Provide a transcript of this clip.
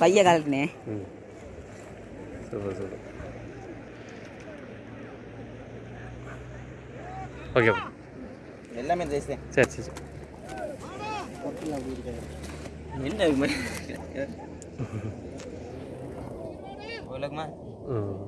பைய கலட்டினே super super. Okay எல்லாமே தேசே சரி சரி சரி. என்ன உலகமா? ம்.